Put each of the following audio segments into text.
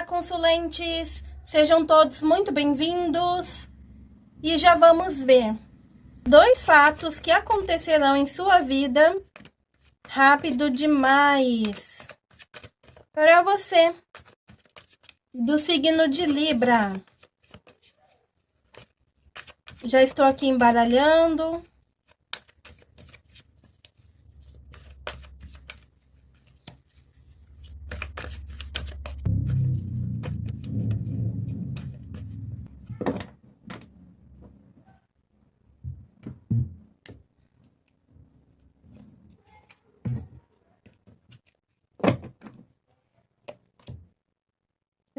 Olá, consulentes! Sejam todos muito bem-vindos! E já vamos ver dois fatos que acontecerão em sua vida rápido demais para você do signo de Libra. Já estou aqui embaralhando.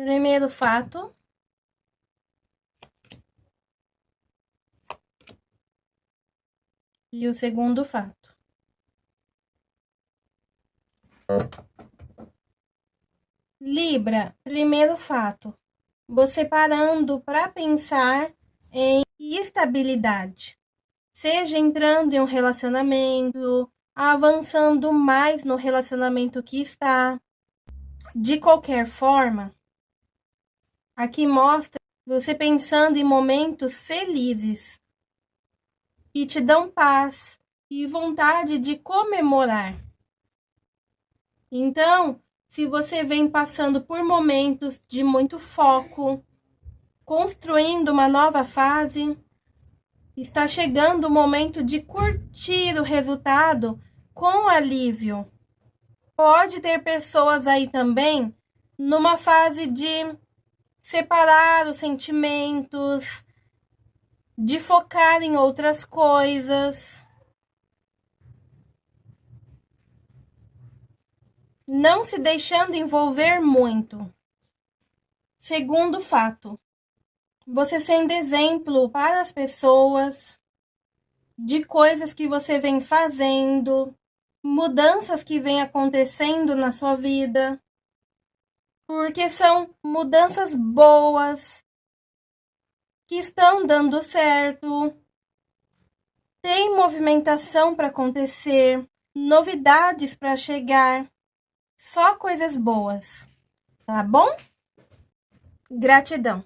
Primeiro fato. E o segundo fato. Libra, primeiro fato. Você parando para pensar em estabilidade. Seja entrando em um relacionamento, avançando mais no relacionamento que está. De qualquer forma, Aqui mostra você pensando em momentos felizes que te dão paz e vontade de comemorar. Então, se você vem passando por momentos de muito foco, construindo uma nova fase, está chegando o momento de curtir o resultado com alívio. Pode ter pessoas aí também numa fase de separar os sentimentos, de focar em outras coisas. Não se deixando envolver muito. Segundo fato, você sendo exemplo para as pessoas de coisas que você vem fazendo, mudanças que vem acontecendo na sua vida porque são mudanças boas que estão dando certo. Tem movimentação para acontecer, novidades para chegar, só coisas boas, tá bom? Gratidão.